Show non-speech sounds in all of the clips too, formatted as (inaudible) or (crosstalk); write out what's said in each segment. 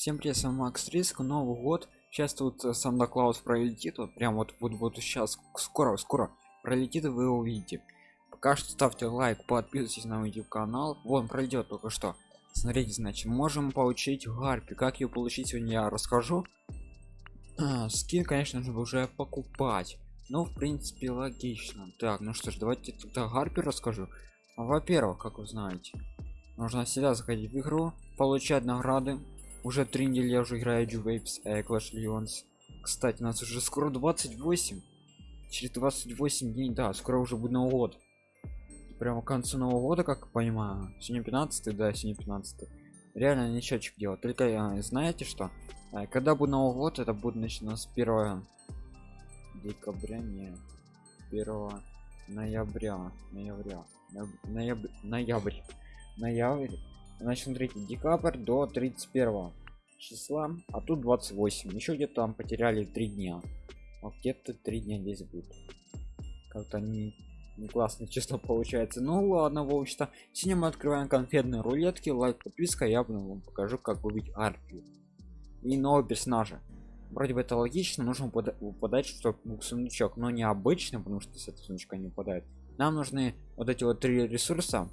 Всем привет, с вами Макс Риск, Новый год. Сейчас тут э, Санта Клаус пролетит, вот прям вот вот вот сейчас скоро скоро пролетит, и вы его увидите. Пока что ставьте лайк, подписывайтесь на мой YouTube канал. Вон пройдет только что. Смотрите, значит, можем получить гарпи. Как ее получить сегодня я расскажу. (clears throat) А, скин, конечно же, уже покупать. Ну, в принципе, логично. Так, ну что ж, давайте тогда гарпи расскажу. Во-первых, как вы знаете, нужно всегда заходить в игру, получать награды. Уже три недели я уже играю Waves э, Clash Legends. Кстати, у нас уже скоро 28. Через 28 дней, да, скоро уже будет Новый год. Прямо к концу Нового года, как понимаю. Сегодня 15, да, сегодня 15. Реально ничего делать. Только э, знаете что? Э, когда будет Новый год, это будет начинаться с 1 декабря, не 1 ноября, ноября, ноябрь, ноябрь, ноябрь значит смотрите декабрь до 31 числа а тут 28 еще где-то там потеряли три дня. А где-то три дня здесь будет. Как-то не, не классное (laughs) число получается. Ну ладно в общем-то. Сегодня мы открываем конфетные рулетки. Лайк подписка я вам покажу как убить арпию. И нового персонажа. Вроде бы это логично нужно выпадать что сундучок но не обычно потому что с этого сундучка не выпадает нам нужны вот эти вот три ресурса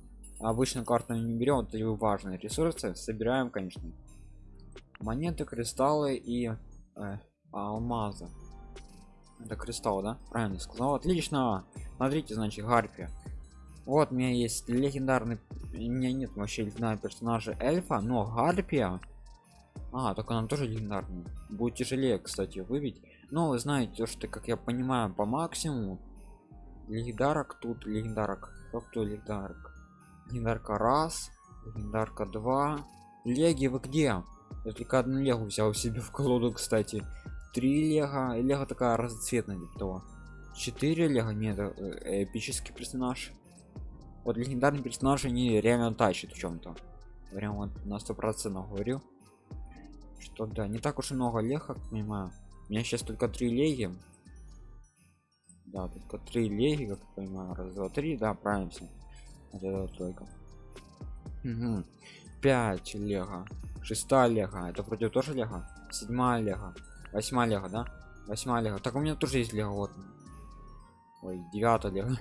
обычно карту не берем вот эти важные ресурсы собираем конечно. Монеты кристаллы и э, алмазы. Это кристалл да? Правильно сказал. Отлично! Смотрите значит гарпия вот у меня есть легендарный у меня нет вообще легендарного персонажа эльфа но гарпия. А только она тоже легендарная. Будет тяжелее кстати выбить. Но вы знаете что как я понимаю по максимуму легендарок тут легендарок. Кто легендарок легендарка раз легендарка 2 леги вы где? Я только одну легу взял себе в колоду кстати. Три лего лего такая разноцветная типа того. 4 лего нет э, эпический персонаж. Вот легендарный персонаж они реально тащит в чем-то прям вот на сто процентов говорю. Что да не так уж и много лег как понимаю. У меня сейчас только три леги. Да только три леги как понимаю. Раз два три. Да правильно это только. Угу. 5 лего. 6 лего. Это вроде тоже лего? 7 лего. 8 лего да? 8 лего. Так у меня тоже есть лего вот. Ой 9 лего.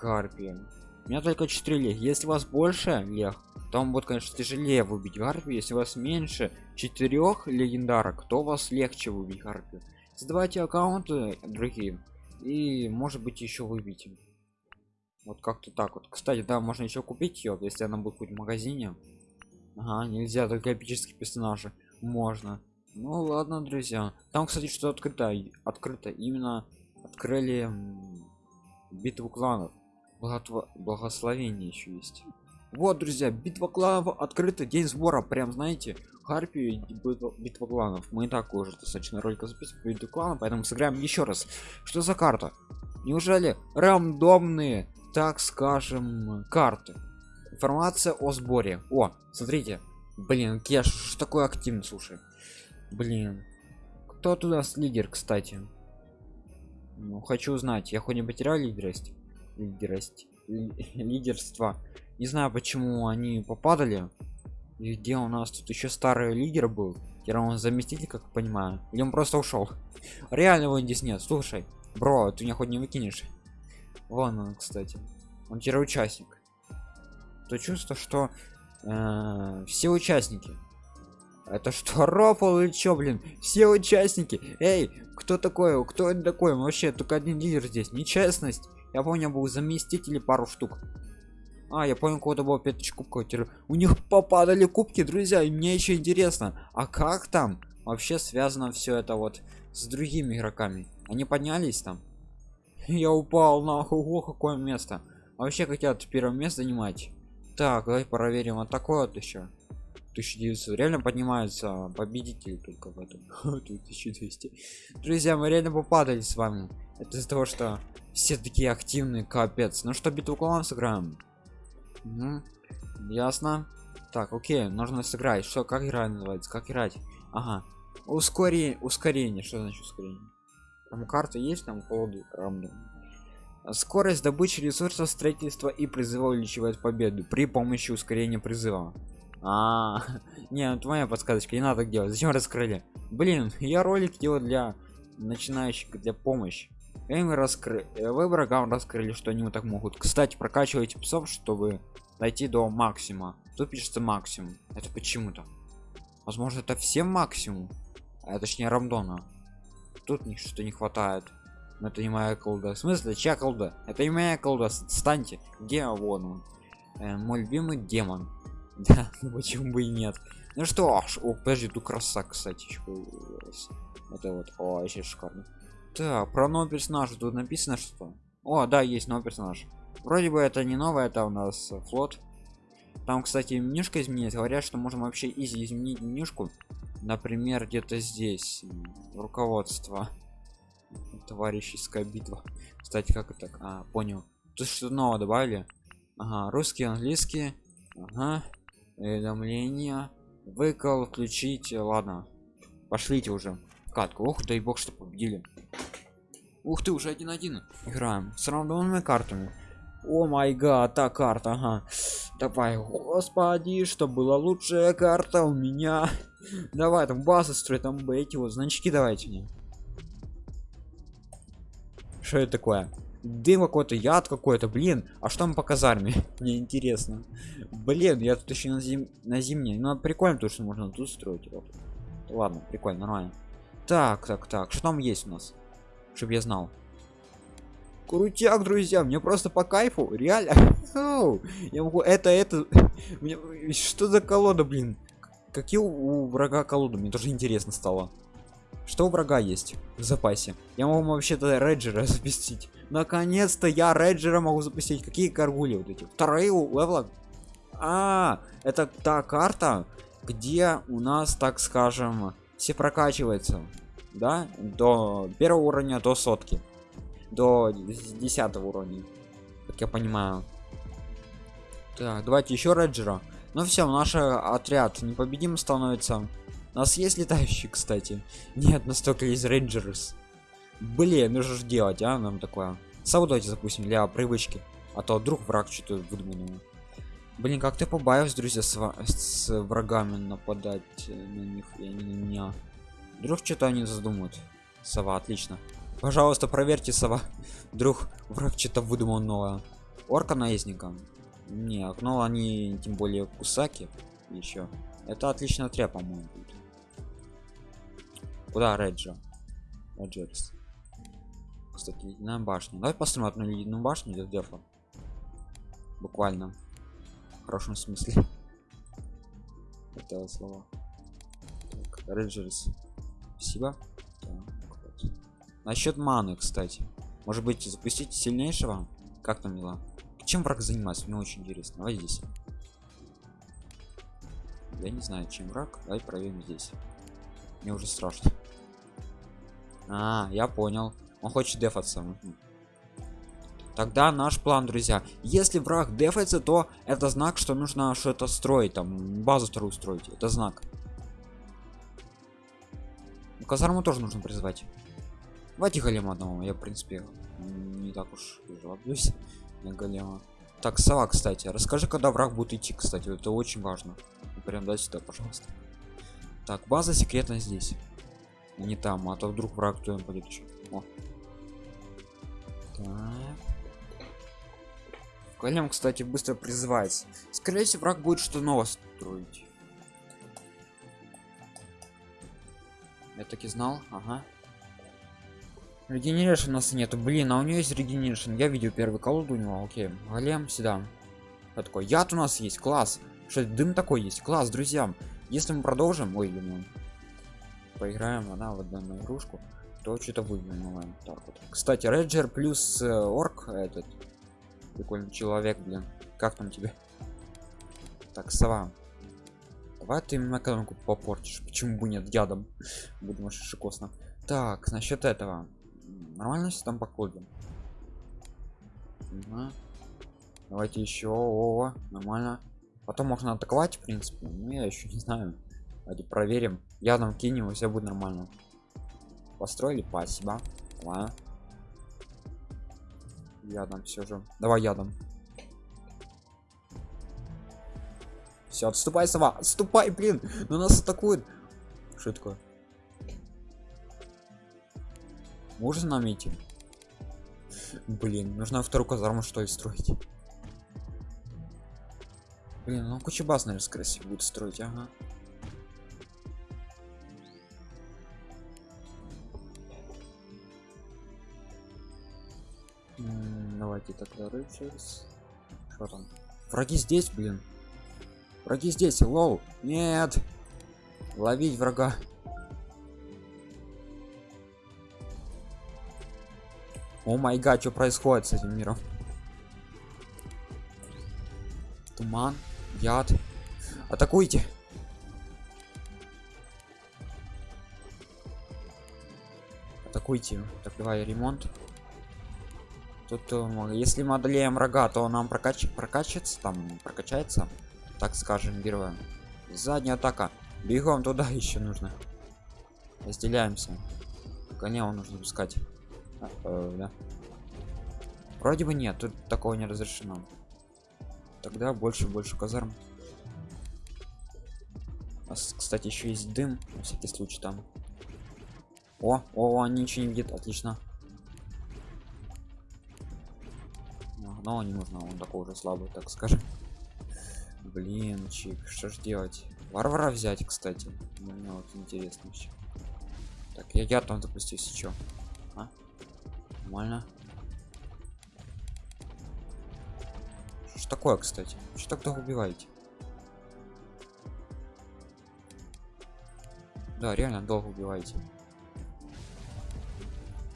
Гарпия. У меня только 4 лег если у вас больше лег то вам будет конечно тяжелее выбить гарпию. Если у вас меньше четырех легендарок то вас легче выбить гарпию. Создавайте аккаунты другие. И может быть еще выбить вот как-то так вот. Кстати да можно еще купить ее если она будет в магазине. Ага, нельзя только эпические персонажи. Можно. Ну ладно друзья. Там кстати что открыто открыто. Именно открыли битву кланов. Благотво... благословение еще есть. Вот друзья битва кланов открыта день сбора. Прям знаете харпию битва, битва кланов. Мы и так уже достаточно ролика записываем битву кланов поэтому сыграем еще раз. Что за карта? Неужели рандомные так скажем карты. Информация о сборе. О смотрите. Блин кеш что такое активно слушай. Блин. Кто тут у нас лидер кстати? Ну, хочу узнать я хоть не потерял лидерость лидерость (laughs) лидерство. Не знаю почему они попадали. И где у нас тут еще старый лидер был? Я он заместитель как понимаю. Или он просто ушел (laughs) реально его здесь нет. Слушай бро ты меня хоть не выкинешь вон он кстати. Он теперь участник то чувство что э, все участники. Это что (laughs) рофл или чё блин? Все участники. Эй кто такой? Кто это такой? Вообще только один лидер здесь. Нечестность. Я помню был заместители пару штук. А я понял кого-то было 5 кубков. У них попадали кубки друзья и мне еще интересно а как там вообще связано все это вот с другими игроками? Они поднялись там я упал нахуй о какое место. А вообще хотят первое место занимать? Так давай проверим вот такое вот еще 1900 реально поднимаются победители только в этом. (laughs) 1200 друзья мы реально попадали с вами. Это из-за того что все такие активные капец. Ну что битву кланов сыграем? Угу. ясно. Так окей нужно сыграть. Что как игра называется как играть? Ага. Ускорение ускорение. Что значит ускорение там карта есть там колоду рандом скорость добычи ресурсов строительства и призыва увеличивает победу при помощи ускорения призыва А, (laughs) не, это моя подсказочка, не надо так делать. Зачем раскрыли? Блин, (laughs) я ролик делаю для начинающих, для помощи. И мы раскрыли, вы врагам раскрыли, что они вот так могут. Кстати, прокачивайте псов, чтобы дойти до максима. Тут пишется максимум. Это почему-то. Возможно, это всем максимум. А точнее рандона. Тут что-то не хватает. Но это не моя колда. В смысле, чья колда? Это не моя колда. Станьте. Где вон он? Э, мой любимый демон. (laughs) Да, ну почему бы и нет. Ну что, аж, о, подожди, тут краса, кстати. Это вот, о, вообще шикарно. Так, про нового персонажа тут написано что? О, да, есть новый персонаж. Вроде бы это не новое, это у нас флот. Там, кстати, менюшка изменилась. Говорят, что можно вообще изи изменить менюшку. Например, где-то здесь. Руководство. Товарищеская битва. Кстати, как это? А, понял. Тут что нового добавили? Ага, русский, английский. Ага. Уведомления. Выкол включить. Ладно. Пошлите уже. Катку. Ох, дай бог, что победили. Ух ты, уже один-один. Играем с рандомными картами. О май гад, та карта, ага. Давай, господи, что была лучшая карта у меня. Давай, там базы строить, там эти вот значки давайте мне. Что это такое? Дым какой-то, яд какой-то, блин. А что там по казарме? (laughs) Мне интересно. Блин, я тут еще на, зим... на зимней. Ну, прикольно то, что можно тут строить. Ладно, прикольно, нормально. Так, так, так. Что там есть у нас? Чтоб я знал крутяк друзья мне просто по кайфу реально (laughs) я могу это это (laughs) что за колода блин какие у врага колоды? Мне тоже интересно стало. Что у врага есть в запасе? Я могу вообще-то реджера (laughs) запустить. Наконец-то я реджера могу запустить. Какие каргули вот эти? Вторые левела. А это та карта где у нас так скажем все прокачивается да? До первого уровня до сотки. До 10 уровня. Как я понимаю. Так давайте еще реджера ну все наш отряд непобедим становится. У нас есть летающий кстати. Нет настолько есть рейнджерс. Блин ну что делать а нам такое. Сау давайте запустим для привычки а то вдруг враг что-то выдуманного блин как ты побаиваюсь друзья с, с врагами нападать на них и они на меня. Вдруг что-то они задумают. Сова отлично. Пожалуйста, проверьте сова. (laughs) Вдруг враг что-то выдумал новое. Орка наездника. Не, окно они тем более кусаки. Еще. Это отлично отряд, по-моему. Куда Реджа? Реджерс. Кстати, ледяная башня. Давай посмотрим одну ледяную башню для дефа. Буквально. В хорошем смысле. (laughs) Это слова. Так, Реджерс. Спасибо. Насчет маны, кстати. Может быть, запустить сильнейшего? Как там дела? Чем враг занимается? Мне очень интересно. Давай здесь. Я не знаю, чем враг. Давай проверим здесь. Мне уже страшно. А, я понял. Он хочет дефаться. Тогда наш план, друзья. Если враг дефается, то это знак, что нужно что-то строить, там базу вторую строить. Это знак. Казарму тоже нужно призвать. Давайте голема одного, я в принципе не так уж жалуюсь на голема. Так, сова, кстати, расскажи, когда враг будет идти, кстати, это очень важно. Прям дай сюда, пожалуйста. Так, база секретно здесь. Не там, а то вдруг враг кто будет еще. О. Так. Голем, кстати, быстро призывается. Скорее всего, враг будет что новое строить. Я таки знал, ага. Регенерашн у нас нету. Блин, а у нее есть регенерашн. Я видел первый колоду у него. Окей. Голем сюда. Я такой, яд у нас есть, класс. Что дым такой есть, класс, друзья. Если мы продолжим, ой, думаю, поиграем, она в одну игрушку, то что-то выиграем. Так вот. Кстати, Реджер плюс э, орк этот прикольный человек, блин. Как там тебе? Так, сова. Давай ты мне экономику попортишь. Почему бы нет ядом? Буду вообще шикосно. Так, насчет этого нормально все там по коду угу. давайте еще о нормально. Потом можно атаковать в принципе ну я еще не знаю. Давайте проверим. Ядом кинем и все будет нормально. Построили спасибо. Давай ядом все же. Давай ядом все отступай сова отступай блин. Но нас атакуют. Что такое можно нам идти блин нужно вторую казарму что ли строить. Блин ну куча баз наверное скорее всего будет строить ага. Давайте тогда рыцарс что там? Враги здесь блин. Враги здесь лол. Нет. Ловить врага о май гад что происходит с этим миром? Туман яд. Атакуйте! Атакуйте так давай ремонт. Тут э, если мы одолеем врага то нам прокач прокачивается там прокачается так скажем героем задняя атака. Бегом туда (laughs) еще нужно. Разделяемся. Коня он нужно пускать э, да. вроде бы нет тут такого не разрешено. Тогда больше больше казарм. А, кстати еще есть дым на всякий случай там. О о, они ничего не видят отлично. Но не нужно он такой уже слабый так скажем. Блин чик что ж делать? Варвара взять кстати. Мне вот интересно еще так я я там запустился еще а? Нормально. Что такое кстати? Что так убиваете? Да реально долго убиваете.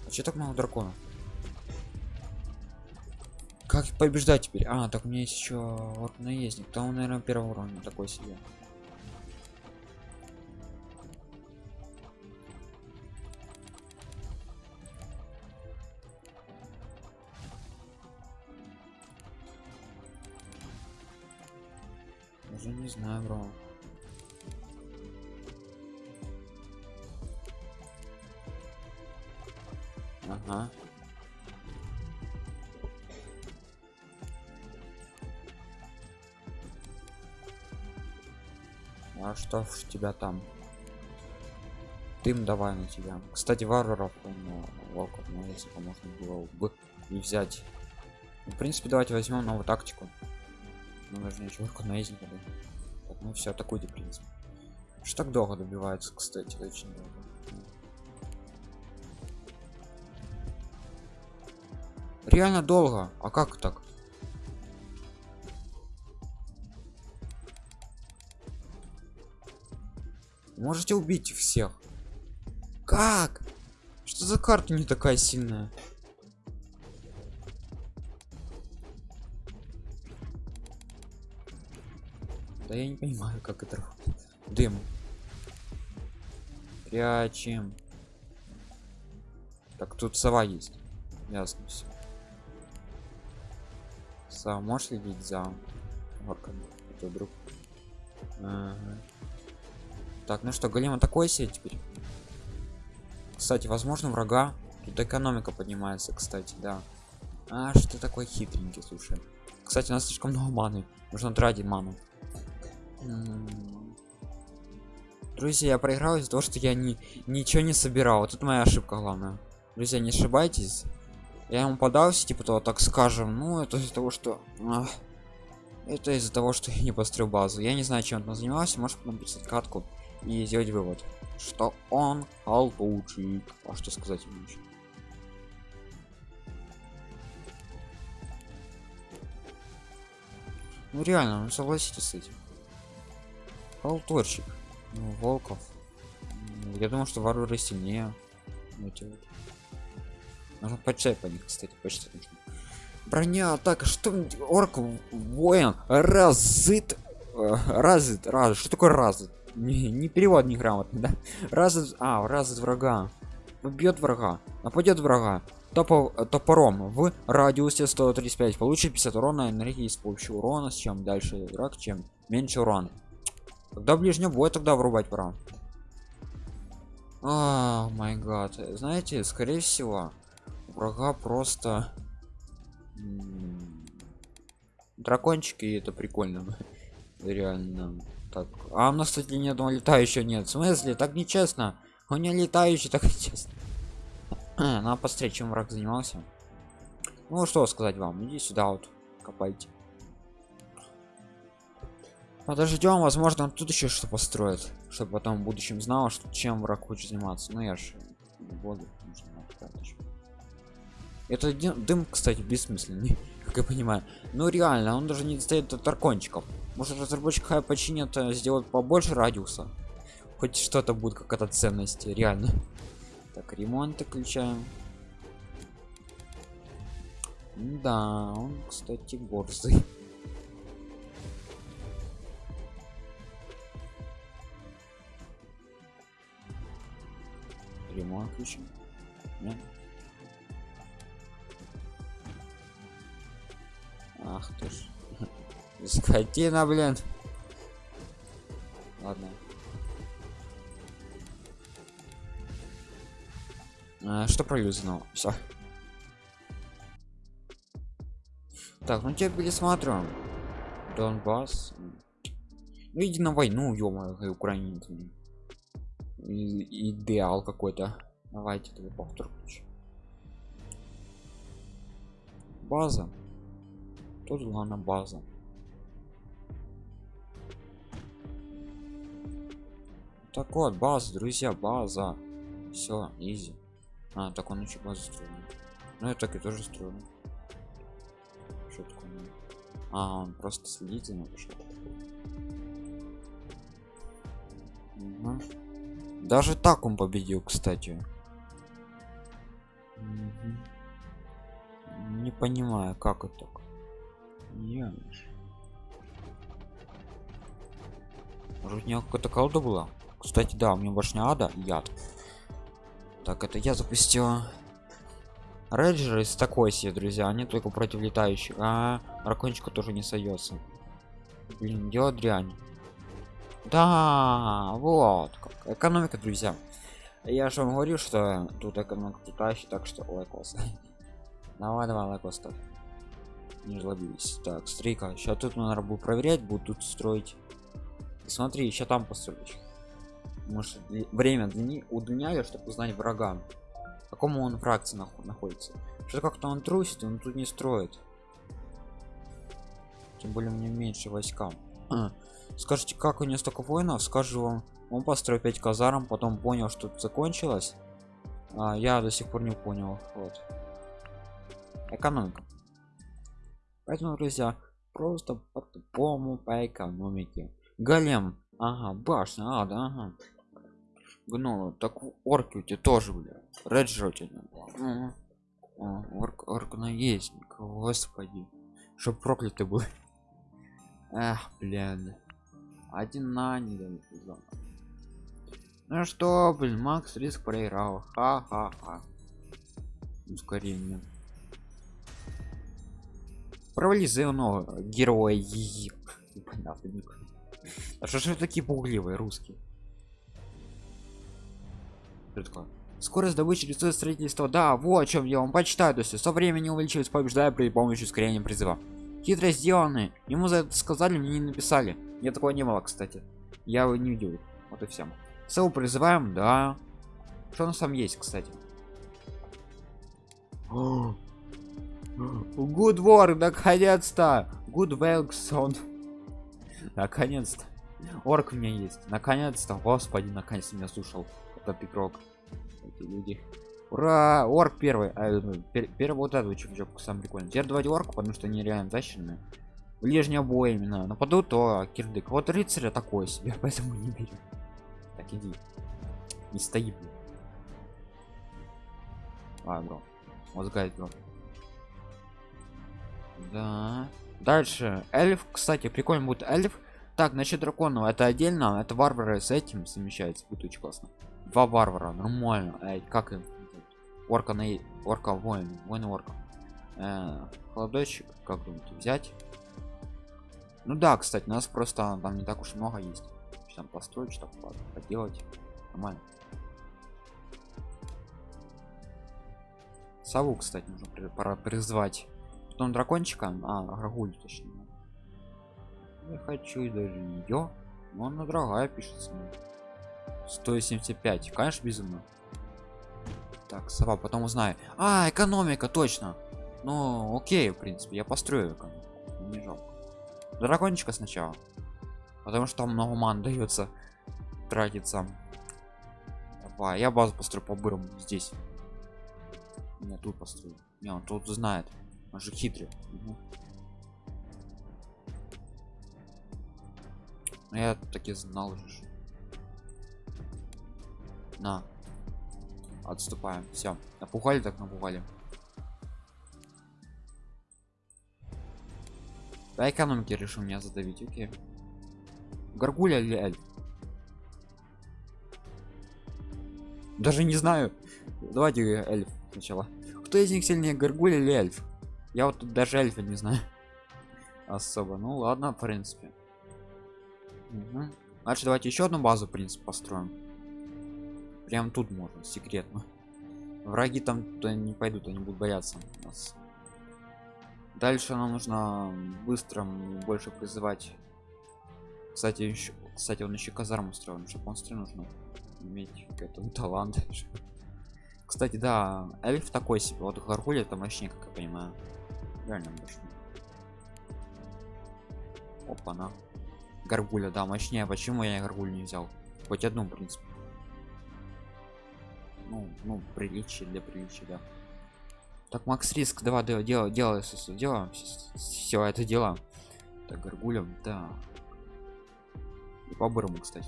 А что так много драконов как побеждать теперь? А так у меня есть еще вот наездник. Там наверное первого уровня такой себе уже не знаю бро. Ага. А что в тебя там? Дым давай на тебя. Кстати варваров ну, волков ну, если бы можно было бы не взять. Ну, в принципе давайте возьмем новую тактику ну, нужно человеку наездника да? так, ну все атакуйте в принципе что так долго добивается кстати очень долго. Реально долго? А как так? Можете убить всех? Как? Что за карта не такая сильная да я не понимаю как это дым прячем так тут сова есть ясно все сова можешь следить за орками это друг ага. Так, ну что, голема такой сеть теперь. Кстати, возможно, врага. Тут экономика поднимается, кстати, да. А, что такой хитренький, слушай. Кстати, у нас слишком много маны. Нужно тратить ману. Друзья, я проиграл из-за того, что я не, ничего не собирал. Вот это моя ошибка главная. Друзья, не ошибайтесь. Я ему подался, типа то, так скажем. Ну, это из-за того, что... Ах, это из-за того, что я не построил базу. Я не знаю, чем он занимался. Может написать катку и сделать вывод, что он халтурчик. А что сказать ему еще? Ну реально, ну согласитесь с этим. Халтурчик. Ну, волков. Я думал, что варвары сильнее. Эти вот. Нужно почитать по них, кстати, почитать нужно. Броня, так, что орк воин разыт э, разыт раз что такое разыт не, не перевод неграмотный да раз а раз врага убьет врага нападет врага топор, топором в радиусе 135 получит 50 урона энергии с помощью урона с чем дальше враг чем меньше урон когда ближнем бой тогда врубать пора а май гад. Знаете скорее всего врага просто дракончики это прикольно. Реально так. А у нас кстати ни одного летающего нет. В смысле? Так нечестно. У меня летающий так нечестно. (clears throat) Надо посмотреть чем враг занимался? Ну что сказать вам? Иди сюда вот копайте подождем возможно он тут еще что построит чтобы потом в будущем знал что чем враг хочет заниматься. Ну я же воду это дым кстати бессмысленный (laughs) как я понимаю. Ну реально он даже не достает от аркончиков может разработчик хай починит э, сделать побольше радиуса? Хоть что-то будет как это ценности реально. Так ремонт включаем да он кстати борзый ремонт включим Нет? ах ты ж. (laughs) Скотина блин. Ладно. А, что пролюзнул все так ну тебя пересматриваем. Донбасс. Ну иди на войну ё украинец идеал какой-то. Давайте тогда повтор база. Тут главная база. Так вот база друзья база. Все изи. А так он еще базу строит ну я так и тоже строю. Что такое? А он просто следите на пошел угу. Даже так он победил кстати не понимаю как это так. Может у него какая-то колода была? Кстати, да, у меня башня ада яд. Так, это я запустил. Рейджеры из такой себе, друзья, они только против летающих. А ракончика тоже не сойдется. Блин, дело дрянь. Да, вот как. Экономика, друзья. Я же вам говорю, что тут экономика летающий, так что лайкос. (laughs) давай, давай, лайкос ставь не жлобились. Так стрейка сейчас тут надо будет проверять будут тут строить. Смотри еще там построить может время удлиняю чтобы узнать врага. Какому он фракции находится. Что как-то он трусит он тут не строит. Тем более мне меньше войска (clears throat) скажите как у него столько воинов? Скажу вам он построил 5 казарм потом понял что тут закончилось. А, я до сих пор не понял вот. Экономика. Поэтому друзья просто по-тупому по экономике. Голем. Ага башня а да ага. Гнолы. Так орки у тебя тоже у тебя угу. орк орк на есть господи. Чтоб проклятый был. (laughs) Эх блин один на не ну что блин макс риск проиграл. Ха-ха-ха. Ускорение провали зеленого героя непонятно а что же такие пугливые русские? Скорость добычи рисует строительство. Да вот о чем я вам почитаю. То есть со временем увеличивается побеждая при помощи ускорения призыва хитро сделаны ему за это сказали мне не написали я такого не было кстати я его не видел вот и всем сел призываем да что у нас там есть кстати (gasps) Good work, наконец-то! Good Велксон. Наконец-то. Орк у меня есть. Наконец-то. Господи, наконец-то меня слушал этот игрок. Эти люди. Ура! Орк первый. А, ну, пер первый вот этот чувачок сам прикольный. Теперь давайте орку, потому что они реально защищенные. Ближние бои именно. Нападу, то кирдык. Вот рыцаря такой себе, (laughs) поэтому не берем. Так, иди. Не стоит. Ладно, бро. Мозгай, бро да дальше эльф кстати прикольно будет эльф так значит драконов это отдельно это варвары с этим совмещается будет очень классно два варвара нормально Эй, как им орка на орка воин воин орка э, холодочек как думаете взять ну да кстати нас просто там не так уж много есть там построить что поделать нормально сову кстати нужно пора призвать потом дракончика а грагуль точнее Не хочу даже ее. Но она дорогая пишется. 175. Конечно, безумно. Так, сова, потом узнаю. А, экономика, точно. Ну, окей, в принципе, я построю экономику. Не жалко. Дракончика сначала. Потому что там много ман дается тратиться. Давай, я базу построю по бырам здесь. Я тут построю. Не, он тут знает. Он же хитрый. Угу. Я таки знал же. На. Отступаем. Все. Напугали так напугали. Да экономики решил меня задавить, окей. Гаргуля или эльф? Даже не знаю. Давайте эльф сначала. Кто из них сильнее, Гаргуля или эльф? Я вот тут даже эльфа не знаю. (laughs) Особо. Ну ладно, в принципе. Угу. Значит, давайте еще одну базу, в принципе, построим. Прям тут можно, секретно. Враги там туда не пойдут, они будут бояться нас. Дальше нам нужно быстро больше призывать. Кстати, еще, кстати, он еще казарму строил, чтобы он строил нужно иметь какой-то (laughs) талант. Кстати, да, эльф такой себе. Вот Гаргуль это мощнее, как я понимаю. Реально мощнее. Опа, на. Гаргуля, да, мощнее. Почему я гаргуль не взял? Хоть одну, в принципе. Ну, ну, приличие для приличия, да. Так, Макс Риск, давай, делай, делай, делай, делаем все это дело. Так, гаргулем, да. И по бырому, кстати.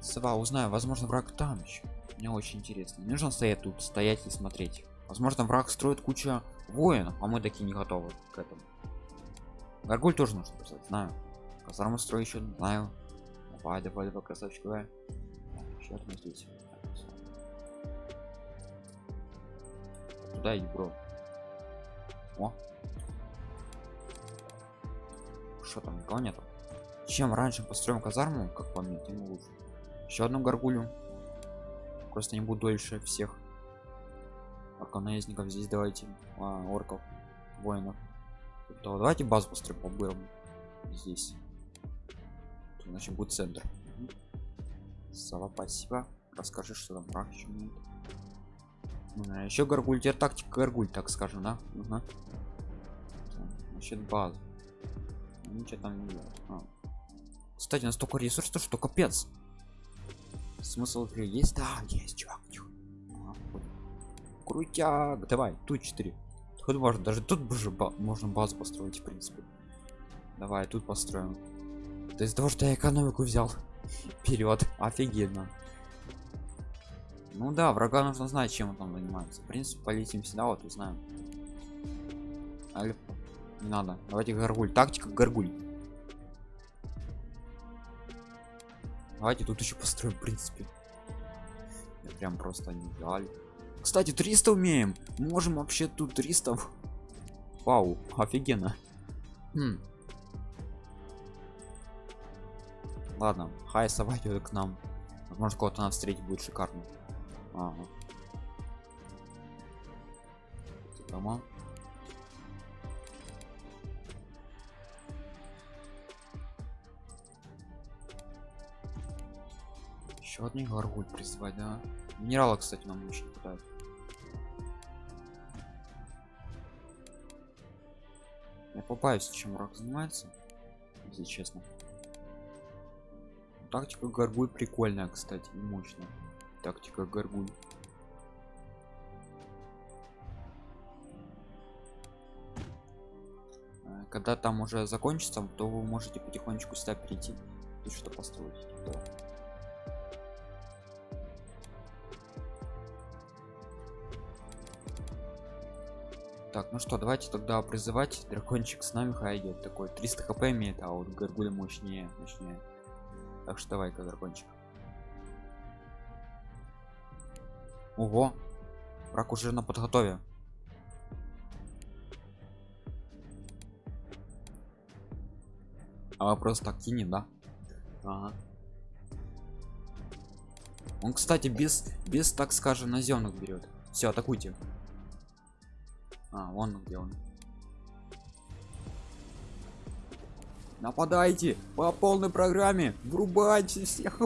Сова, узнаю, возможно, враг там еще. Мне очень интересно. Не нужно стоять тут, стоять и смотреть. Возможно, враг строит куча воинов, а мы такие не готовы к этому. Гаргуль тоже нужно писать, знаю. Казарму строю еще, знаю. Давай, давай, давай, красавчик, давай. Еще одну здесь. Туда иди, бро. О. Что там, никого нету? Чем раньше построим казарму, как по мне, тем лучше. Еще одну горгулю. Просто не буду дольше всех арканаездников здесь давайте. А, орков, воинов. То давайте базу построим по бырам здесь. Значит будет центр. Сова, спасибо. Расскажи, что там враг еще горгуль, теперь тактика горгуль, так скажем, да? Угу. Значит база. Ничего там не делать. А. Кстати, настолько ресурсов, что капец смысл игры есть да есть чувак крутяк давай тут 4 тут можно даже тут уже ба можно базу построить в принципе давай тут построим то из того что я экономику взял. (laughs) Вперед офигенно. Ну да врага нужно знать чем он занимается. В принципе полетим сюда вот узнаем. Альф. не надо. Давайте горгуль. Тактика горгуль. Давайте тут еще построим в принципе. Я прям просто не дали кстати 300 умеем. Можем вообще тут 300 вау офигенно. Хм. Ладно хай сова к нам. Возможно кого-то нам встретить будет шикарно. Ага. дома. Еще одни горгуль призвать да? Минерала кстати нам очень хватает я попаюсь чем враг занимается если честно тактика горгуль прикольная кстати и мощная. Тактика горгуль. Э, когда там уже закончится то вы можете потихонечку сюда перейти и что построить. Так ну что давайте тогда призывать. Дракончик с нами хай такой. 300 хп имеет а вот горгуля мощнее мощнее так что давай-ка дракончик ого. Враг уже на подготове. А просто так кинет да? Ага. он кстати без без так скажем наземных берет. Все атакуйте. А, вон где он. Нападайте по полной программе. Врубайте всех.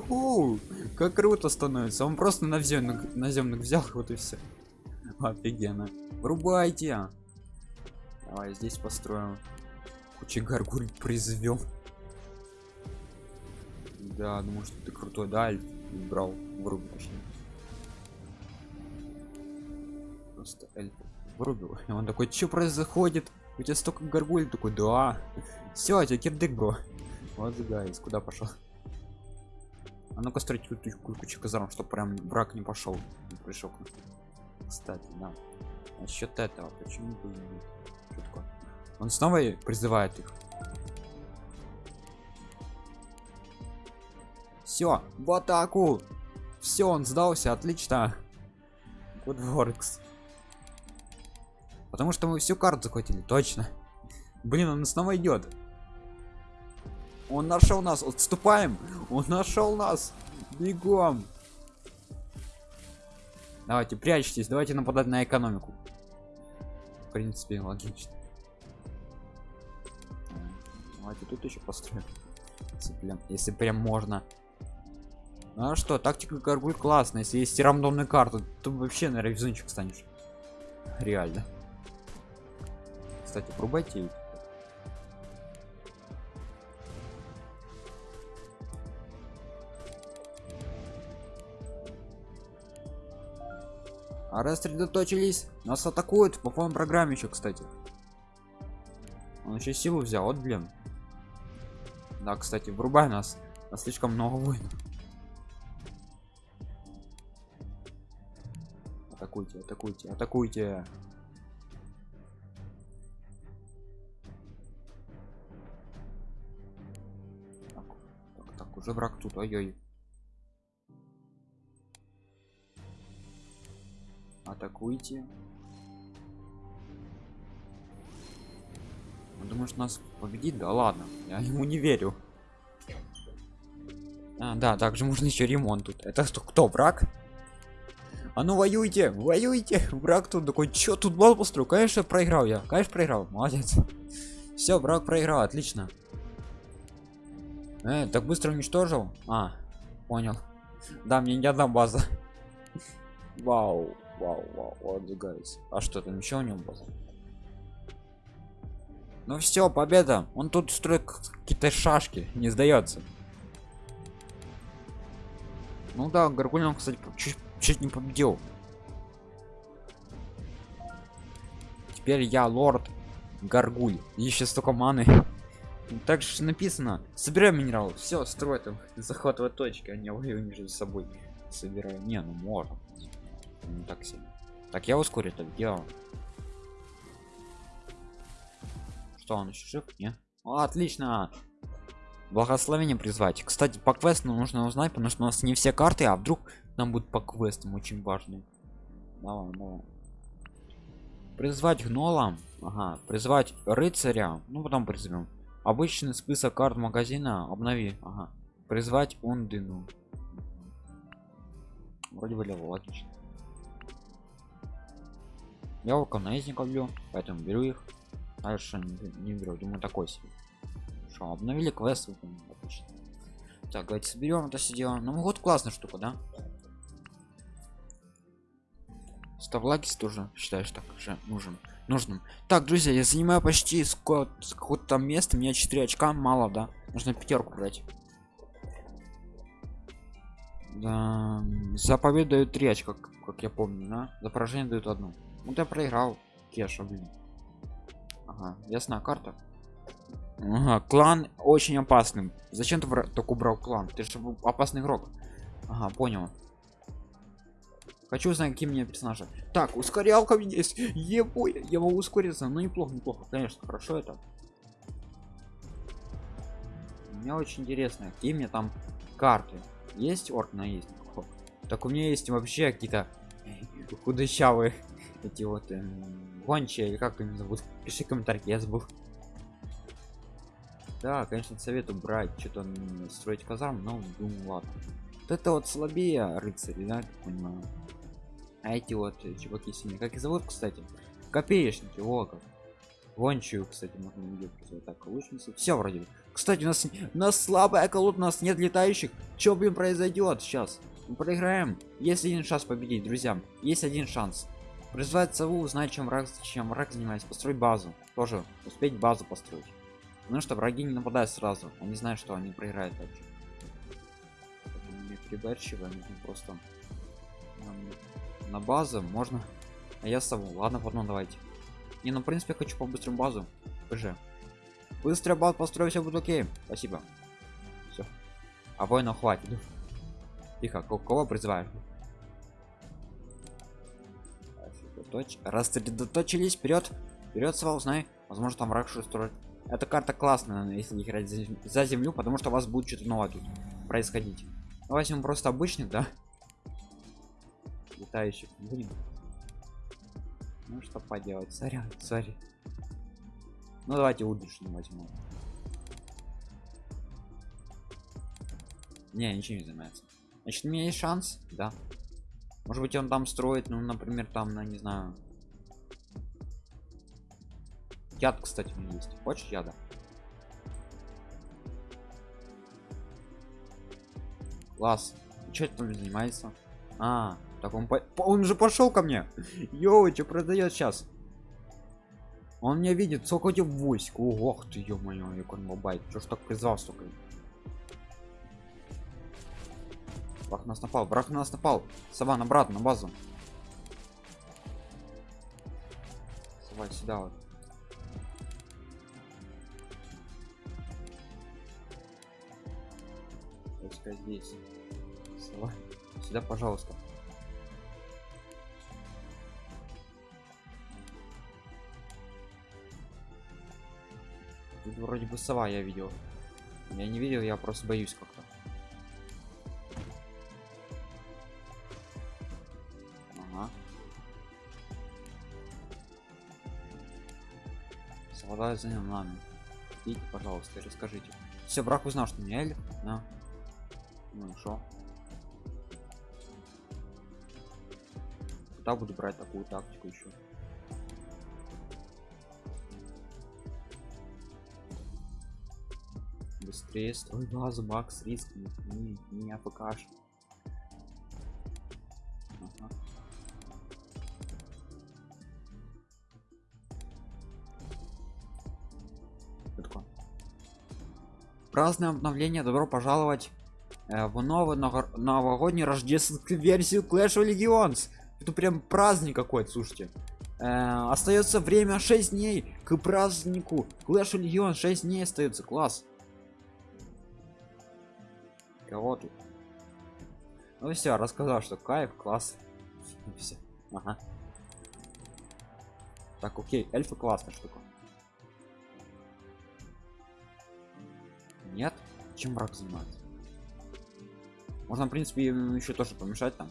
Как круто становится. Он просто наземных наземных взял (laughs) вот и все офигенно. Врубайте. Давай здесь построим. Куча гаргуль призовем да думаю что ты крутой. Да брал врубил точнее. Просто эльф вырубил и он такой что происходит у тебя столько горгуль такой да все тебя кирдык бро. Вот гайс куда пошел а ну-ка строить кучу казарм чтобы прям брак не пошел не пришел кстати да. Насчет этого почему бы Шутка. он снова призывает их. Все в атаку! Все он сдался отлично. Good works потому что мы всю карту захватили точно. Блин он снова идет он нашел нас отступаем. Он нашел нас. Бегом. Давайте прячьтесь давайте нападать на экономику. В принципе логично. Давайте тут еще построим. Если прям, если прям можно. Ну а что тактика гаргуль классная. Если есть рандомную карту то вообще на ревизунчик станешь. Реально кстати пробуйте а рассредоточились нас атакуют по полной программе еще кстати. Он еще силу взял вот блин. Да кстати врубай нас нас слишком много воинов. Атакуйте атакуйте атакуйте уже враг тут ой-ой. Атакуйте. Он думает нас победит? Да ладно я ему не верю. А, да также можно еще ремонт тут. Это что кто враг? А ну воюйте воюйте! Враг тут такой чё тут бал построю? Конечно проиграл я конечно проиграл молодец. Все враг проиграл отлично Э, так быстро уничтожил? А, понял. Да, мне не одна база. Вау, вау, вау, guys. А что там еще у него было? Ну все, победа. Он тут строит какие-то шашки, не сдается. Ну да, Гаргулин, кстати, чуть, чуть не победил. Теперь я лорд Гаргуль. Еще столько маны также написано собираем минерал все строй там захватывать точки а не воюю между собой. Собираю. Не ну можно. Не так сильно так я ускорю это делал что он еще жив? Не отлично! Благословение призвать. Кстати по квесту нужно узнать потому что у нас не все карты а вдруг нам будет по квестам очень важный давай, давай. призвать гнолам ага призвать рыцаря. Ну потом призовем обычный список карт магазина обнови. Ага. призвать ундину. Вроде бы логично я вулканезников люблю поэтому беру их. Дальше не, не беру. Думаю такой себе. Что обновили квест отлично. Так давайте соберем это все дело. Ну вот классная штука да? Ставлагис тоже считаешь так же нужен нужным. Так друзья я занимаю почти с какого-то там места меня 4 очка мало да. Нужно пятерку брать. Да, за победу дают 3 очка как, я помню да? за поражение дают одну. Ну я проиграл кеша блин. Ага ясна карта. Ага, клан очень опасным. Зачем ты так убрал клан? Ты же опасный игрок. Ага понял Хочу узнать, какие мне персонажи. Так, ускорялка есть. Ебой, я могу ускориться. Ну неплохо, неплохо. Конечно, хорошо это. Мне очень интересно, какие мне там карты. Есть орк на есть? Так у меня есть вообще какие-то худощавые (laughs) эти вот э, гончие или как они зовут пиши комментарий я забыл да конечно советую брать что-то строить казарм но думаю ладно вот это вот слабее рыцари да понимаю а эти вот э, чуваки синие как их зовут кстати копеечники о как гончую кстати можно так лучницы все вроде бы Кстати, у нас, у нас слабая колода, у нас нет летающих. Что, блин, произойдет сейчас? Мы проиграем. Есть один шанс победить, друзья. Есть один шанс. Призвать сову, узнать, чем враг, чем враг занимается. Построить базу. Тоже успеть базу построить. Потому что враги не нападают сразу. Они знают, что они проиграют вообще. Не приборчиво, нужно просто на базу можно. А я сову. Ладно, потом давайте. Не, ну в принципе хочу по быстрому базу. ПЖ. Быстро базу построю, все будет окей. Спасибо. Все. А воинов хватит. Тихо, кого призываешь? Рассредоточились вперед. Вперед, свал, знай. Возможно, там враг что строит. Эта карта классная, если играть за землю, потому что у вас будет что-то новое тут происходить. Ну, возьмем просто обычных, да? Летающих будем. Ну что поделать, сорян, сори. Ну давайте удушно возьму. Не, ничего не занимается. Значит, у меня есть шанс, да. Может быть, он там строит, ну, например, там, на, не знаю. Яд, кстати, у меня есть. Хочешь яда? Класс. Что там занимается? А, так он, по... он же пошел ко мне. Йоу, что продает сейчас? Он меня видит, сколько у тебя войск. Ох ты, ё-моё, як он бабайт. Чё ж так призвал, столько? Враг нас напал, враг нас напал. Сова, обратно, на базу. Сова, сюда вот. Сова, сюда, пожалуйста. Тут вроде бы сова я видел. Я не видел, я просто боюсь как-то. совладаю за нами идите пожалуйста расскажите. Все брак узнал что не эльф да. Ну что куда буду брать такую тактику еще быстрее строй базу макс риск не, не афкаш праздное обновление добро пожаловать э, в новую новогоднюю рождественскую версию clash of legends. Это прям праздник какой-то слушайте. Э, остается время 6 дней к празднику clash of legends. 6 дней остается класс тут ну все рассказал что кайф класс (laughs) все ага. так окей эльфы классная штука Нет? Чем враг занимается? Можно, в принципе, еще тоже помешать там.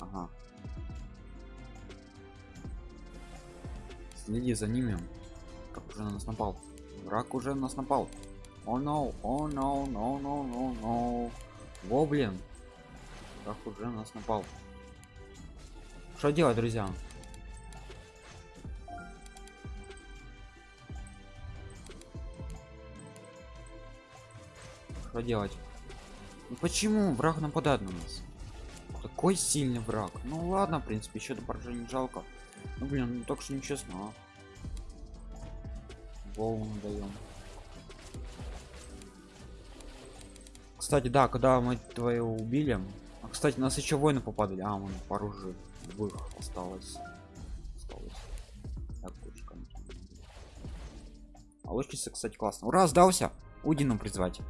Ага. Следи за ними. Как уже на нас напал. Враг уже на нас напал. О, no, о, no, no, no, no, no. Гоблин. Враг уже на нас напал. Что делать, друзья? что делать ну почему враг нападает на нас такой сильный враг ну ладно в принципе еще до поражения жалко ну блин ну так что нечестно а? голову даем кстати да когда мы твою убили а кстати нас еще воины попадали. А мы пару живых осталось. Осталось. Так, а лучница кстати классно ура сдался! Удину призвать.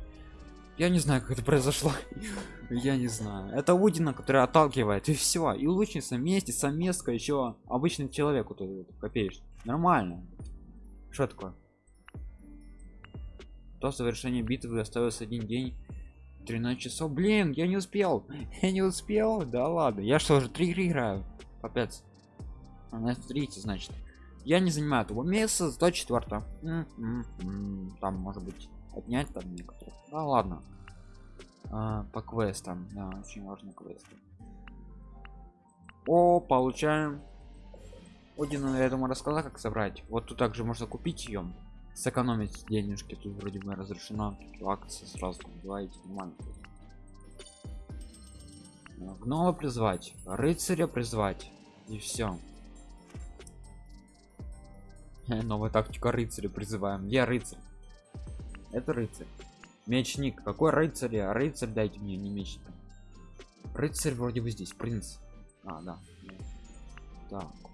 Я не знаю как это произошло. (laughs) Я не знаю. Это удина которая отталкивает и все и лучница вместе совместка еще обычный человек вот копеешь нормально. Что такое? До завершения битвы остается один день 13 часов. Блин я не успел. (laughs) Я не успел? Да ладно. Я что же три играю? Капец. А, смотрите значит. Я не занимаю того места 104 там может быть отнять там некоторые да ладно. А, по квестам. Да, очень важно квесты. О получаем. Один я думаю рассказал как собрать. Вот тут также можно купить ее сэкономить денежки тут вроде бы разрешено акции сразу давайте нормально гнома призвать рыцаря призвать и все новая тактика рыцаря призываем. Я рыцарь. Это рыцарь. Мечник. Какой рыцарь? Рыцарь дайте мне не меч рыцарь вроде бы здесь принц. А да. Так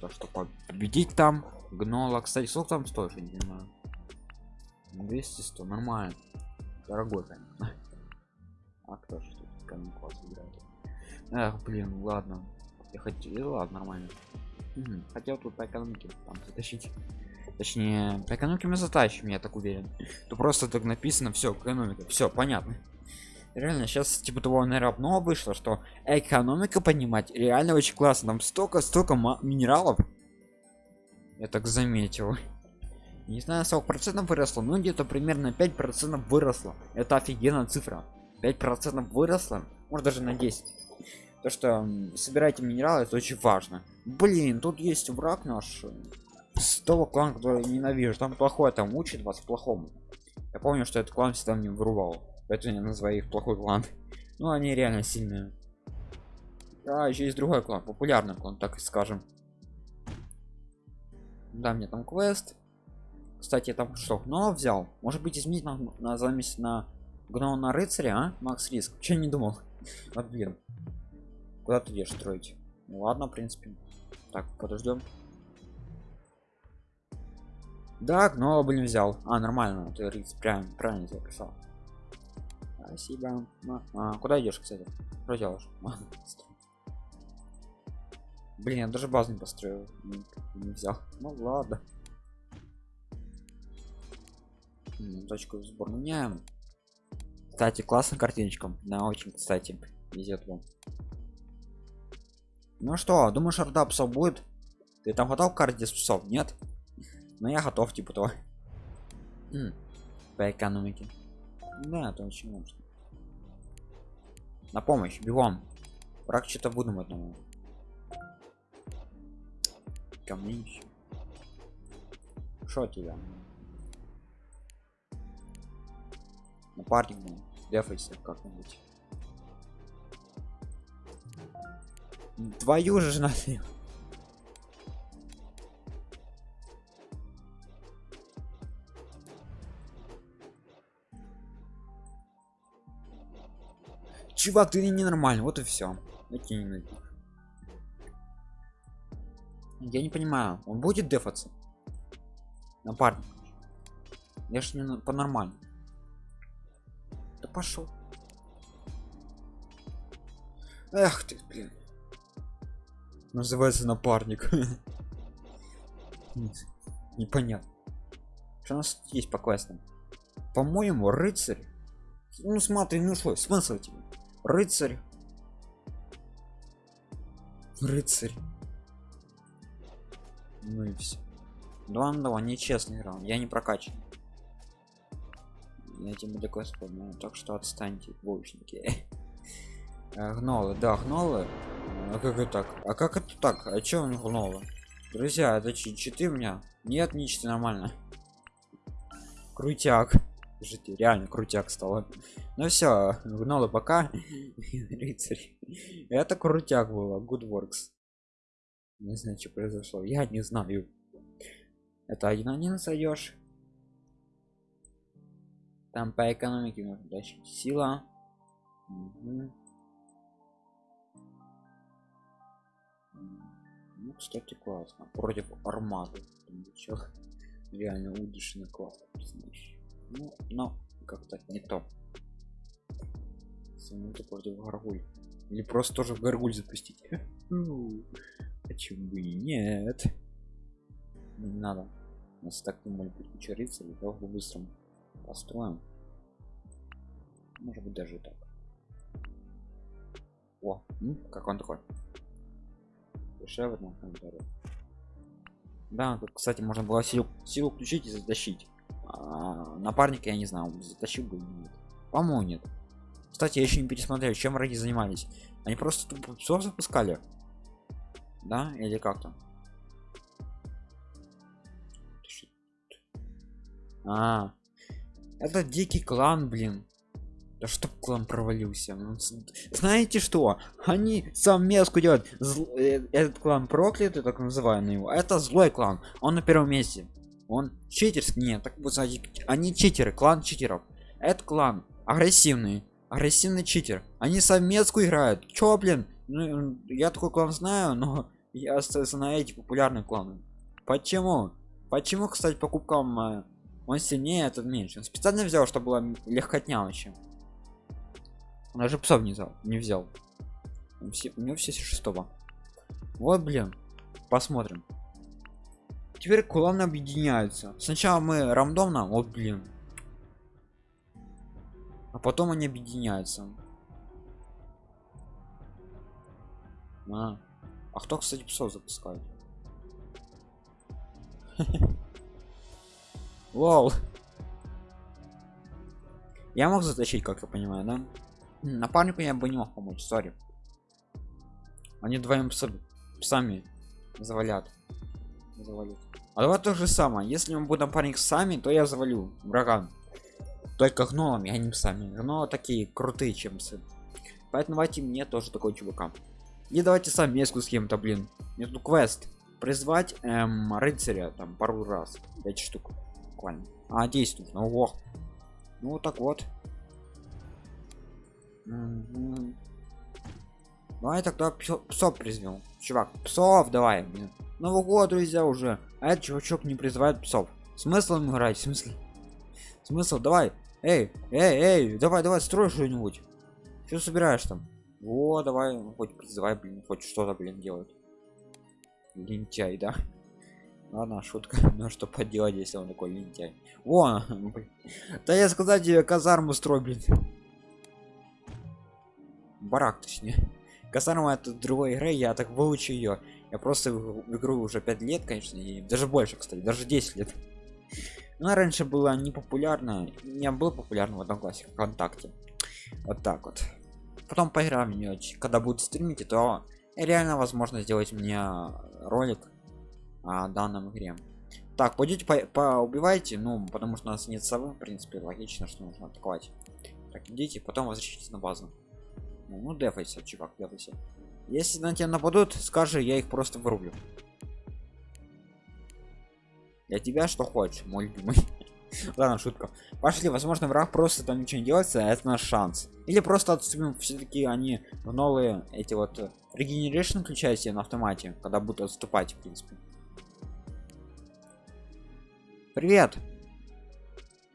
то что победить там гнола. Кстати сколько там стоит я не знаю. 200 100 нормально. Дорогой конечно. А кто что камень класс играет? Эх блин ладно. Я хотел ладно нормально. Угу. хотел тут по экономике там затащить. Точнее по экономике мы затащим я так уверен. То просто так написано все экономика все понятно реально сейчас типа того наверное обнова вышло что экономика понимать реально очень классно. Там столько столько минералов. Я так заметил. Не знаю сколько процентов выросло но где-то примерно 5 процентов выросло. Это офигенная цифра. 5 процентов выросло может даже на 10 то что собирайте минералы это очень важно. Блин тут есть враг наш с того клана который ненавижу. Там плохой там учит вас плохому. Я помню что этот клан всегда мне вырубал поэтому я называю их плохой клан. Ну они реально сильные. А еще есть другой клан популярный клан так и скажем. Да мне там квест. Кстати там что но взял? Может быть изменить на, на замесь на гном на рыцаря а? макс риск. Че не думал? (laughs) Вот блин куда ты идешь строить? Ну, ладно в принципе. Так подождем да но блин взял. А нормально ты рыцарь прям правильно записал Спасибо. А, куда идешь, кстати? Что делаешь? Блин, я даже базу не построил. Не, не взял. Ну ладно. Точку сбор меняем. Кстати, классная картиночка. Да, очень, кстати, везет вам. Ну что, думаешь, орда псов будет? Ты там готов к карте псов? Нет? Ну я готов, типа того. По экономике. Да, это очень важно. На помощь, бегом. Враг что-то выдумать надо. Ко мне еще. Шо тебя? Напарник, ну, дефайся как-нибудь. Твою же надо. Чувак ты ненормальный? Вот и все я не понимаю он будет дефаться? Напарник. Я ж не по нормально да пошел эх ты блин. Называется напарник. (laughs) Непонятно. Что у нас есть по квестам? По-моему рыцарь. Ну смотри ну что смысл тебе рыцарь. Рыцарь. Ну и все два на два нечестный раунд я не прокачан. Я буду квест помню так что отстаньте двоечники (laughs) э, гнолы. Да гнолы. А как это так? А как это так? А чё он гнолы? Друзья это читы у меня? Нет ничего нормально. Крутяк Слушайте, реально крутяк стало. Ну все, гнолы пока. Рыцарь. Это крутяк было. Good works. Не знаю, что произошло. Я не знаю. Это один один сойдешь. Там по экономике можно дальше. Сила. Ну, кстати, классно. Против армады. Реально удишный класс, ну но как-то не то. Минуты против гаргуль или просто тоже в гаргуль запустить. (laughs) Почему бы и нет? Не надо. У нас так думали быть куча рыцарей давай быстро построим. Может быть даже так. О ну, как он такой. Дешевле да кстати можно было силу силу включить и затащить а, напарника я не знаю затащил бы нет. По-моему нет. Кстати я еще не пересмотрел чем враги занимались. Они просто тупо псов запускали. Да или как там? А это дикий клан блин. Да чтоб клан провалился. Ну, знаете что? Они совместку делают. Зл... Э, этот клан проклятый так называемый его это злой клан. Он на первом месте он читерский нет так вот они читеры клан читеров. Этот клан агрессивный агрессивный читер. Они совместку играют. Чё блин? Ну, я такой клан знаю но (laughs) я знаю эти популярные кланы. Почему? Почему кстати покупкам э, он сильнее этот меньше? Он специально взял чтобы было легкотня вообще. Он даже псов не взял не взял. У него все шестого. Вот блин посмотрим теперь кланы объединяются сначала мы рандомно вот блин а потом они объединяются а, а кто кстати псов запускает (laughs) Лол. Я мог затащить, как я понимаю, да? Напарнику я бы не мог помочь, сори. Они двоим сами завалят. завалят. А давай то же самое. Если мы будем напарник сами, то я завалю врага. Только гномами, а не сами. Но такие крутые, чем сын. Поэтому давайте мне тоже такой чувака. И давайте совместку с кем-то, блин. Между квест. Призвать эм, рыцаря там пару раз. 5 штук буквально а действует ну во ну вот так вот угу. давай тогда псов призвел чувак псов давай блин новый год друзья уже а этот чувачок не призывает псов. Смысл им играть? В смысле? Смысл? Давай. Эй эй эй давай давай строй что-нибудь. Что собираешь там? О давай хоть призывай блин хоть что-то блин делать. Лентяй да? Ладно шутка. (laughs) Ну что поделать если он такой лентяй? О (laughs) да я сказать тебе казарму строй блин. Барак точнее. Казарма это другой игры я так выучу ее я просто в игру уже 5 лет конечно и даже больше кстати даже 10 лет. Но раньше было не популярно не был популярно в одном классе вконтакте. Вот так вот. Потом поиграем в нее когда будет стримить то реально возможно сделать мне ролик о данном игре. Так пойдете по поубивайте ну потому что у нас нет совы в принципе логично что нужно атаковать. Так идите потом возвращайтесь на базу. Ну, ну дефайся чувак дефайся если на тебя нападут скажи я их просто вырублю для тебя что хочешь мой любимый (laughs) ладно шутка пошли возможно враг просто там ничего не делается а это наш шанс или просто отступим все-таки они в новые эти вот регенерейшн включайте на автомате когда будут отступать в принципе Привет.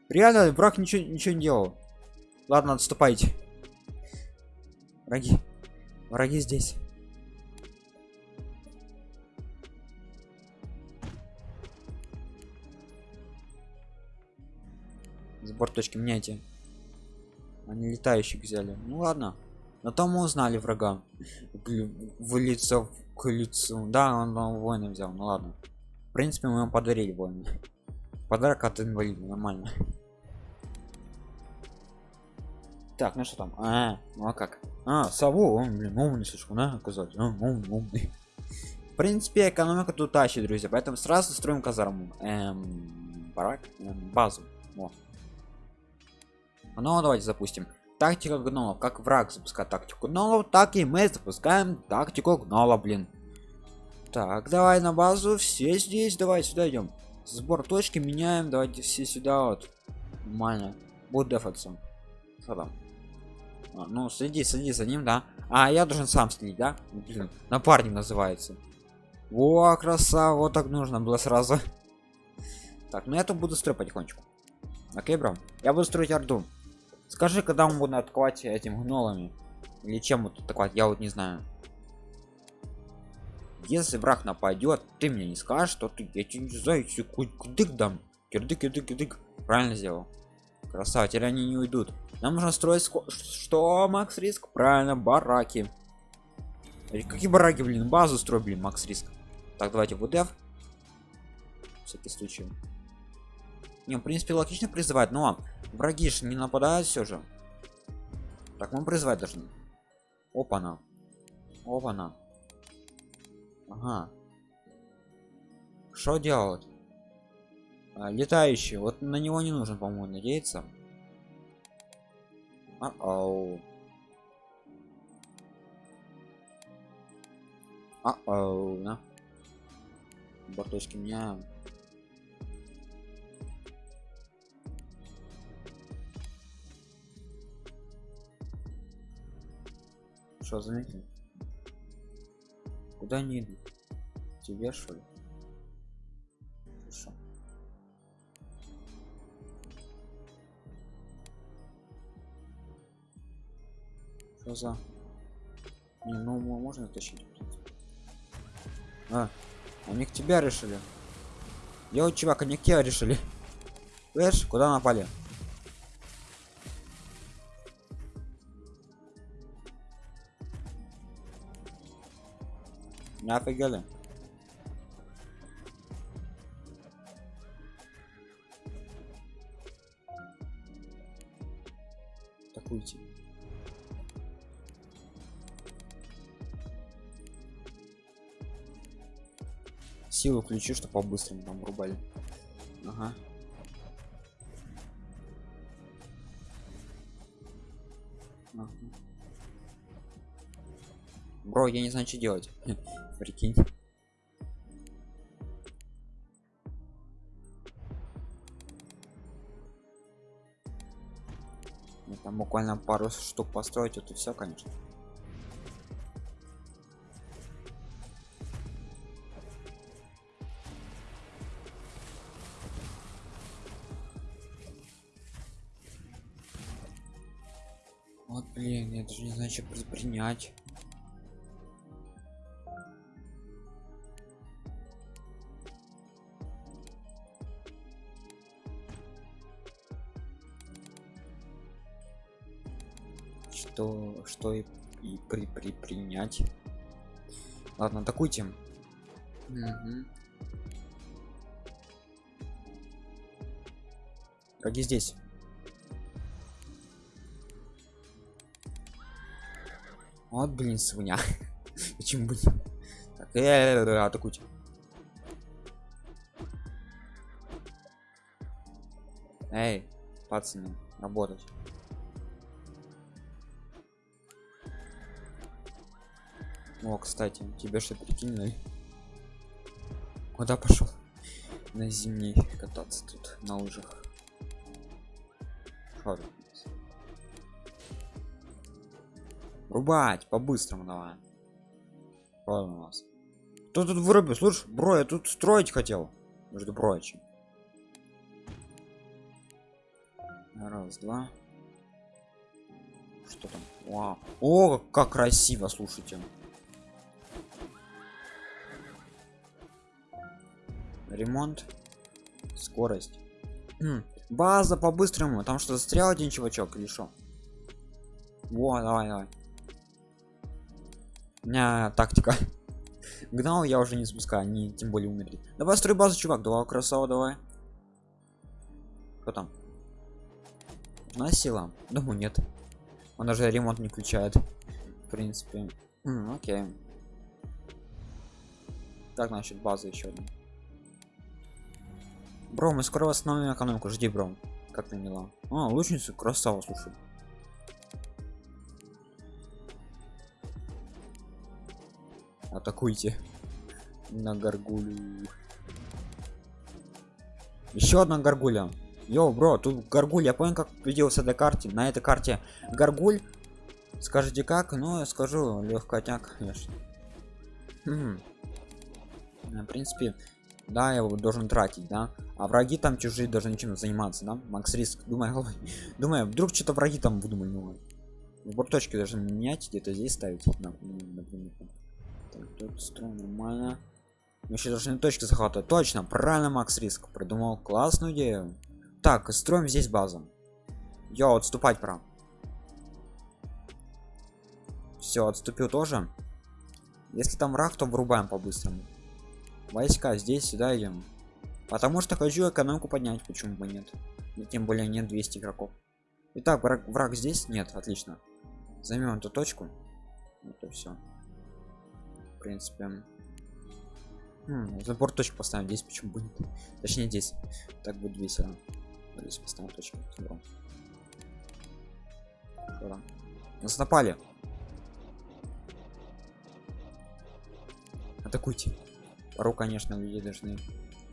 Реально, враг ничего, ничего не делал. Ладно, отступайте. Враги. Враги здесь. Сбор точки меняйте. Они летающих взяли. Ну ладно. Но там мы узнали врага. В лицо к лицу. Да, он, он воина взял. Ну ладно. В принципе, мы ему подарили воина подарок от инвалида нормально так ну что там а, ну а как а сову он блин умный слишком да оказать а, умный, умный. в принципе экономика тут тащит друзья поэтому сразу строим казарму эм, барак эм, базу О. ну давайте запустим. Тактика гномов. Как враг запускает тактику гномов так и мы запускаем тактику гнома блин. Так давай на базу. Все здесь. Давай сюда идем. Сбор точки меняем. Давайте все сюда вот. Нормально. Будет дефаться. Что там? А, ну следи следи за ним да. А я должен сам следить да? Блин, напарник называется. О красава вот так нужно было сразу. (laughs) Так ну я тут буду строить потихонечку. Окей бро. Я буду строить орду скажи когда мы будем атаковать этим гнолами? Или чем вот атаковать я вот не знаю. Если враг нападет ты мне не скажешь что ты я тебе не знаю кудык дам. Кирдык кирдык кирдык. Правильно сделал. Красава теперь они не уйдут? Нам нужно строить что макс риск? Правильно бараки. Какие бараки блин? Базу строй блин макс риск. Так давайте вдф всякий случай. Не в принципе логично призывать но враги же не нападают все же. Так мы призывать должны. Опа на опа на ага. Что делать? А, летающий. Вот на него не нужно по моему надеяться. А -ау. а -ау, да? борточки меня что заметил куда они идут? Тебе что ли? Хорошо. что за не ну можно тащить а они к тебя решили? Я вот чувак они к тебя решили. Слышь, куда напали Не офигели? Так уйти. Силу включи, что по-быстрому там рубали. Ага. ага. Бро, я не знаю, что делать. Прикинь. Ну, там буквально пару штук построить, это все, конечно. Вот блин, я даже не знаю, что предпринять. Что и, и при, при принять. Ладно атакуйте. Угу. враги здесь. Вот блин свинья. (laughs) Почему бы так э -э -э, атакуйте. Эй пацаны работать О, кстати, тебя что прикинули? Куда пошел? На зимней кататься тут на лыжах. Шо Рубать по-быстрому давай. Что у нас? Кто тут вырубил? Слушай, бро, я тут строить хотел. Между прочим. Раз, два. Что там? Вау. О, как красиво, слушайте. Ремонт. Скорость. База по-быстрому. Там что застрял один чувачок или что во давай давай. У меня тактика. (laughs) Гнал я уже не спускаю не тем более умерли. Давай строй базу чувак. Давай красава давай. Кто там? На сила? Думаю нет. Он даже ремонт не включает в принципе. Окей. Так значит база еще одна Бро, мы скоро восстановим экономику, жди, бро. Как ты мила. А, лучница, красава, слушай. Атакуйте. На горгулю. Еще одна горгуля. Йоу, бро, тут горгуль, я понял, как придется до карте. На этой карте горгуль. Скажите как? Ну, я скажу, легкотяк, конечно. Хм. В принципе, да я его должен тратить да. А враги там чужие даже ничем заниматься да. Макс риск думаю (laughs) думаю вдруг что-то враги там выдумали ну вот точки даже менять где-то здесь ставить например так, тут строим нормально. Мы еще должны точки захватывать точно правильно макс риск придумал классную идею. Так строим здесь базу. Я отступать прям все отступил тоже. Если там враг то врубаем по-быстрому войска здесь сюда идем потому что хочу экономику поднять почему бы нет. И тем более нет 200 игроков. Итак, враг, враг здесь? Нет отлично. Займем эту точку. Это все в принципе Хм, забор точку поставим. Здесь почему бы нет? Точнее здесь. Так будет весело. Здесь поставим точку. Забором. нас напали. Атакуйте пару конечно люди должны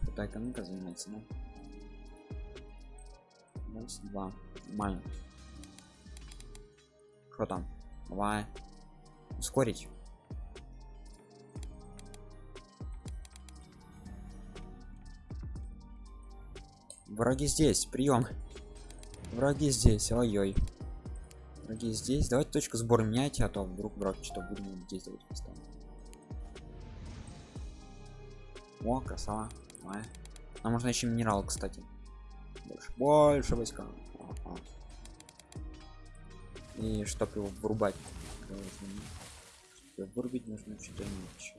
эта экономика заниматься но раз два нормально. Что там? Давай. Ускорить. Враги здесь прием. Враги здесь ой-ой. Враги здесь. Давайте точку сбора меняйте а то вдруг враг что будем здесь давайте поставим о красава Давай. нам можно еще минерал кстати больше больше войска ага. и чтобы его вырубать чтобы вырубить нужно что-то иметь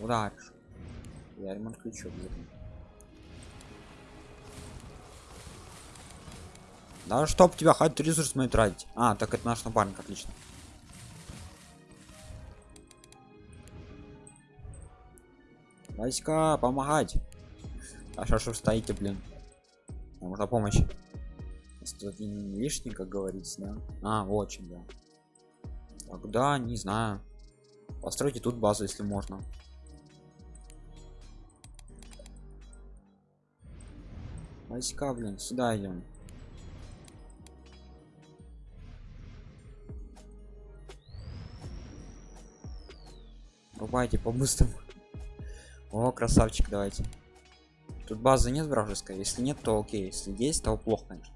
ударишь я ремонт ключу обязательно Да чтоб тебя хоть ресурс мои тратить. А, так это наш напарник, отлично. Войска, помогать. А что ж стоите, блин? Нам нужна помощь. Тут лишний, как говорится, да? А, очень, да. Тогда, не знаю. Постройте тут базу, если можно. Войска, блин, сюда идем. Рубайте по-быстрому. О, красавчик, давайте. Тут базы нет вражеской. Если нет, то окей. Если есть, то плохо, конечно.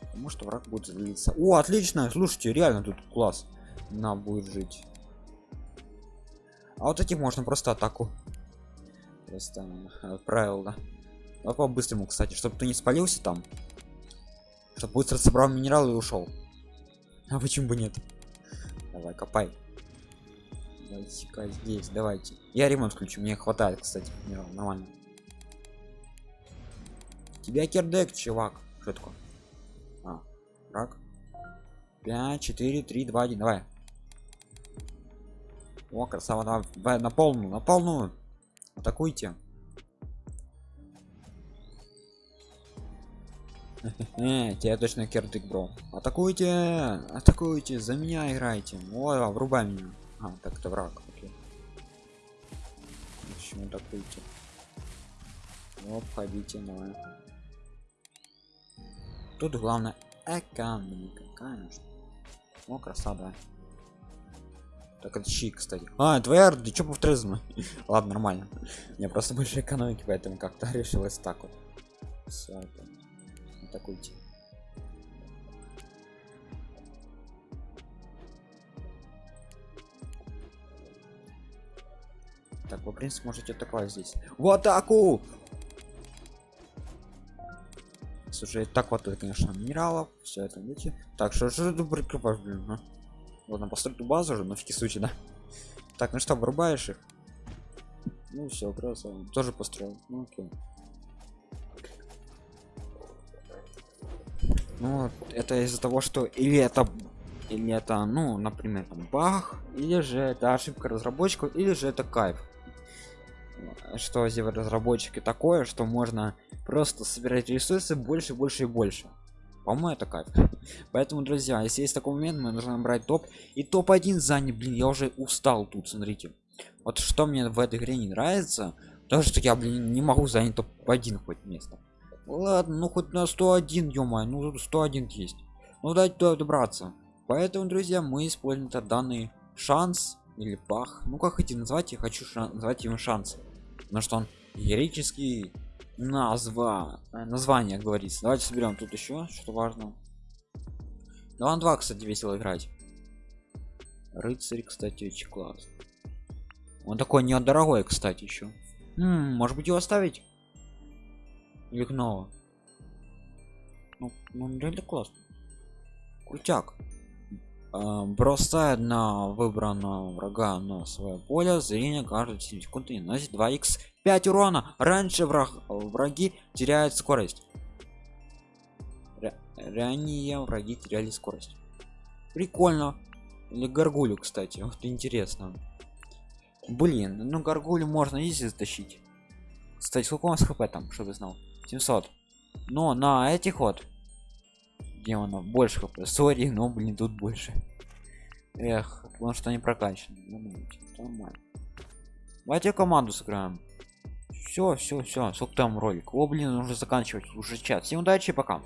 Потому что враг будет злиться. О, отлично! Слушайте, реально тут класс. На будет жить. А вот этих можно просто атаку. Просто отправил, да. Давай по-быстрому, кстати, чтобы ты не спалился там. Чтобы быстро собрал минерал и ушел. А почему бы нет? Давай, копай давайте здесь давайте. Я ремонт включу мне хватает кстати нормально. Тебя кирдек чувак. Что такое? А, рак 5 4 3 2 1 давай. О красава давай, давай на полную на полную. Атакуйте. Тебя точно кирдык бро. Атакуйте атакуйте за меня играйте. О врубай меня а, так это враг. Окей. Почему так выйти? Оп, ходите, давай. Тут главное экономика, конечно. О, красава. Так это щи, кстати. А, твоя ты чё повторяешь? (laughs) Ладно, нормально. Мне просто больше экономики, поэтому как-то (laughs) решилось так вот. Все это. Атакуйте. Так, вы, в принципе, можете атаковать здесь. В атаку! Слушай, так это, конечно, минералов. Все это, видите? Так, что же ты прикрываешь, блин, а? Ладно, построить базу уже, на всякий случай, да? Так, ну что, вырубаешь их? Ну все, красава. Тоже построил. Ну окей. Ну, это из-за того, что или это или это, ну, например, там бах, или же это ошибка разработчиков, или же это кайф что сделать разработчики такое что можно просто собирать ресурсы больше больше и больше. По-моему это кайф. Поэтому друзья если есть такой момент мы нужно брать топ. И топ-1 занят блин я уже устал тут смотрите. Вот что мне в этой игре не нравится то что я блин не могу занять топ-1 хоть место. Ладно ну хоть на 101 ё ну 101 есть. Ну дайте туда добраться. Поэтому друзья мы используем этот данный шанс или пах. Ну как хотите назвать я хочу назвать его шанс потому что он героический назва э, название говорится. Давайте соберем тут еще что важно да он 2 кстати весело играть. Рыцарь кстати очень класс он такой недорогой кстати еще может быть его оставить? Или гнова ну, ну реально классно крутяк бросает на выбранного врага на свое поле зрение каждые 7 секунд и наносит 2 x 5 урона. Раньше враг враги теряют скорость. Р ранее враги теряли скорость. Прикольно. Или горгулю кстати (laughs) вот интересно. Блин ну горгулю можно изи затащить. Кстати сколько у нас хп там чтобы знал? 700 но на этих вот демонов больше хп сори но блин тут больше. Эх потому что они прокачаны. Нормально. Давайте команду сыграем. Все все все сколько там ролик? О блин нужно заканчивать уже час. Всем удачи пока